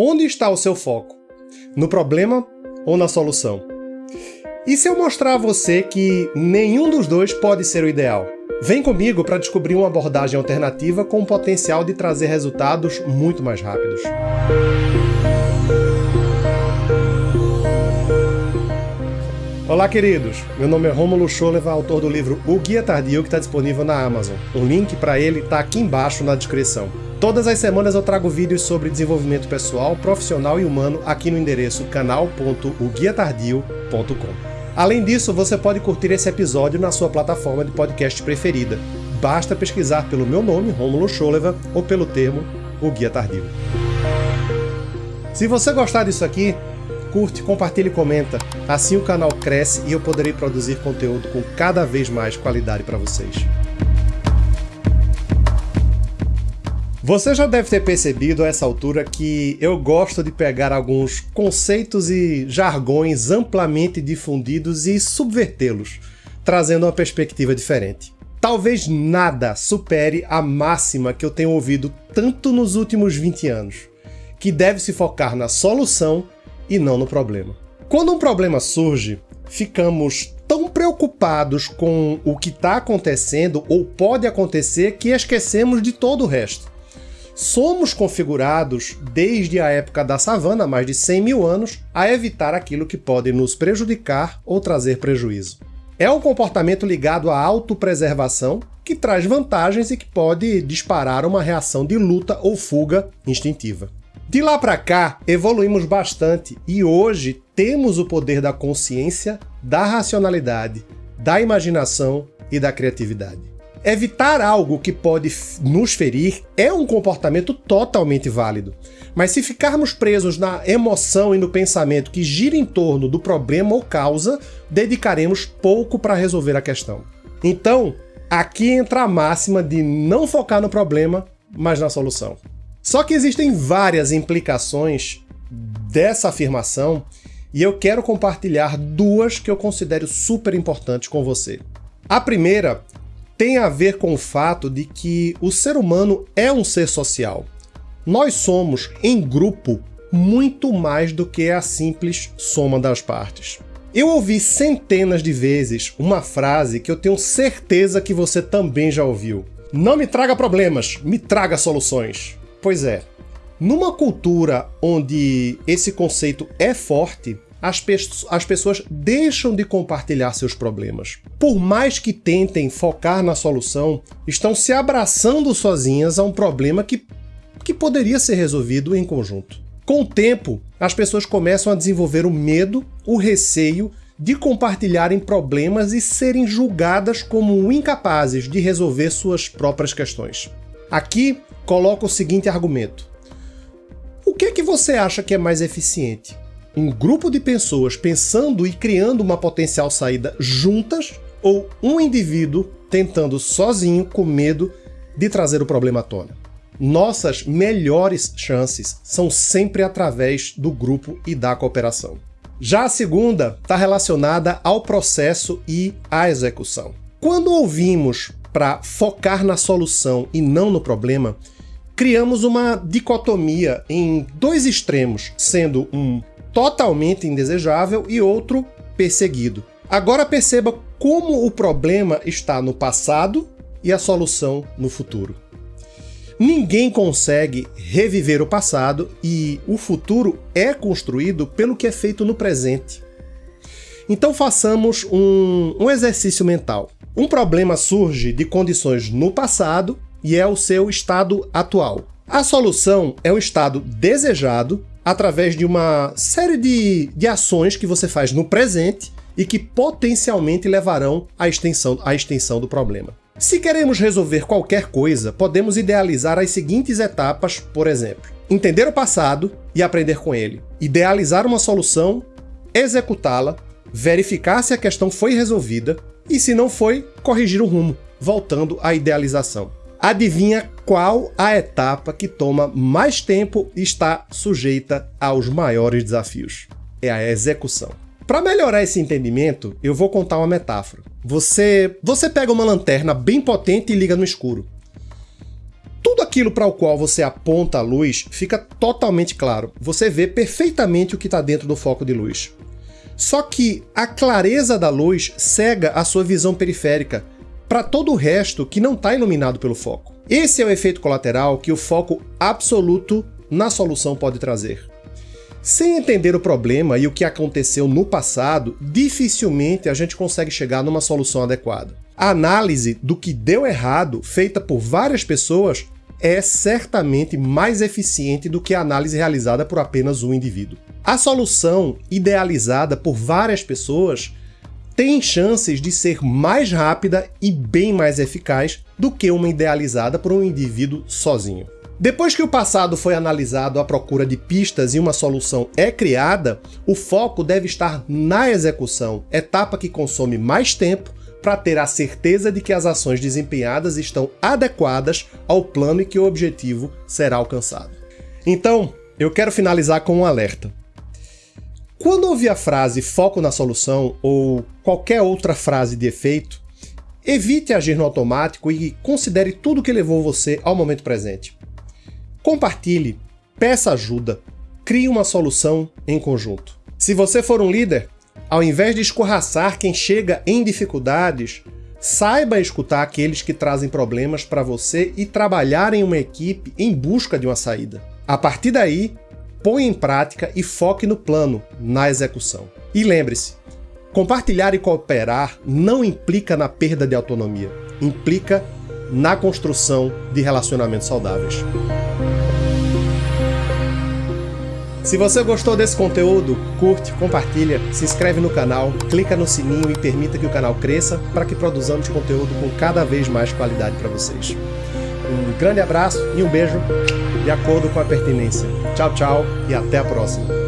Onde está o seu foco? No problema ou na solução? E se eu mostrar a você que nenhum dos dois pode ser o ideal? Vem comigo para descobrir uma abordagem alternativa com o potencial de trazer resultados muito mais rápidos. Olá, queridos! Meu nome é Romulo Scholeva, autor do livro O Guia Tardio, que está disponível na Amazon. O link para ele está aqui embaixo na descrição. Todas as semanas eu trago vídeos sobre desenvolvimento pessoal, profissional e humano aqui no endereço canal.oguiatardio.com. Além disso, você pode curtir esse episódio na sua plataforma de podcast preferida. Basta pesquisar pelo meu nome, Romulo Scholeva, ou pelo termo O Guia Tardio. Se você gostar disso aqui, curte, compartilhe e comenta. Assim o canal cresce e eu poderei produzir conteúdo com cada vez mais qualidade para vocês. Você já deve ter percebido a essa altura que eu gosto de pegar alguns conceitos e jargões amplamente difundidos e subvertê-los, trazendo uma perspectiva diferente. Talvez nada supere a máxima que eu tenho ouvido tanto nos últimos 20 anos, que deve se focar na solução e não no problema. Quando um problema surge, ficamos tão preocupados com o que está acontecendo ou pode acontecer que esquecemos de todo o resto. Somos configurados, desde a época da savana, mais de 100 mil anos, a evitar aquilo que pode nos prejudicar ou trazer prejuízo. É um comportamento ligado à autopreservação, que traz vantagens e que pode disparar uma reação de luta ou fuga instintiva. De lá para cá, evoluímos bastante e hoje temos o poder da consciência, da racionalidade, da imaginação e da criatividade. Evitar algo que pode nos ferir é um comportamento totalmente válido. Mas se ficarmos presos na emoção e no pensamento que gira em torno do problema ou causa, dedicaremos pouco para resolver a questão. Então, aqui entra a máxima de não focar no problema, mas na solução. Só que existem várias implicações dessa afirmação e eu quero compartilhar duas que eu considero super importantes com você. A primeira tem a ver com o fato de que o ser humano é um ser social. Nós somos, em grupo, muito mais do que a simples soma das partes. Eu ouvi centenas de vezes uma frase que eu tenho certeza que você também já ouviu. Não me traga problemas, me traga soluções. Pois é, numa cultura onde esse conceito é forte, as, pe as pessoas deixam de compartilhar seus problemas. Por mais que tentem focar na solução, estão se abraçando sozinhas a um problema que, que poderia ser resolvido em conjunto. Com o tempo, as pessoas começam a desenvolver o medo, o receio de compartilharem problemas e serem julgadas como incapazes de resolver suas próprias questões. Aqui coloco o seguinte argumento. O que é que você acha que é mais eficiente? Um grupo de pessoas pensando e criando uma potencial saída juntas ou um indivíduo tentando sozinho com medo de trazer o problema à tona. Nossas melhores chances são sempre através do grupo e da cooperação. Já a segunda está relacionada ao processo e à execução. Quando ouvimos para focar na solução e não no problema, criamos uma dicotomia em dois extremos, sendo um totalmente indesejável e outro perseguido. Agora perceba como o problema está no passado e a solução no futuro. Ninguém consegue reviver o passado e o futuro é construído pelo que é feito no presente. Então façamos um, um exercício mental. Um problema surge de condições no passado e é o seu estado atual. A solução é o estado desejado através de uma série de, de ações que você faz no presente e que potencialmente levarão à extensão, à extensão do problema. Se queremos resolver qualquer coisa, podemos idealizar as seguintes etapas, por exemplo. Entender o passado e aprender com ele. Idealizar uma solução, executá-la, verificar se a questão foi resolvida e, se não foi, corrigir o rumo, voltando à idealização. Adivinha qual a etapa que toma mais tempo e está sujeita aos maiores desafios? É a execução. Para melhorar esse entendimento, eu vou contar uma metáfora. Você, você pega uma lanterna bem potente e liga no escuro. tudo aquilo para o qual você aponta a luz fica totalmente claro. Você vê perfeitamente o que está dentro do foco de luz. Só que a clareza da luz cega a sua visão periférica para todo o resto que não está iluminado pelo foco. Esse é o efeito colateral que o foco absoluto na solução pode trazer. Sem entender o problema e o que aconteceu no passado, dificilmente a gente consegue chegar numa solução adequada. A análise do que deu errado, feita por várias pessoas, é certamente mais eficiente do que a análise realizada por apenas um indivíduo. A solução idealizada por várias pessoas tem chances de ser mais rápida e bem mais eficaz do que uma idealizada por um indivíduo sozinho. Depois que o passado foi analisado à procura de pistas e uma solução é criada, o foco deve estar na execução, etapa que consome mais tempo para ter a certeza de que as ações desempenhadas estão adequadas ao plano e que o objetivo será alcançado. Então, eu quero finalizar com um alerta. Quando ouvir a frase foco na solução ou qualquer outra frase de efeito, evite agir no automático e considere tudo que levou você ao momento presente. Compartilhe, peça ajuda, crie uma solução em conjunto. Se você for um líder, ao invés de escorraçar quem chega em dificuldades, saiba escutar aqueles que trazem problemas para você e trabalhar em uma equipe em busca de uma saída. A partir daí, põe em prática e foque no plano, na execução. E lembre-se, compartilhar e cooperar não implica na perda de autonomia, implica na construção de relacionamentos saudáveis. Se você gostou desse conteúdo, curte, compartilha, se inscreve no canal, clica no sininho e permita que o canal cresça para que produzamos conteúdo com cada vez mais qualidade para vocês. Grande abraço e um beijo de acordo com a pertinência. Tchau, tchau e até a próxima.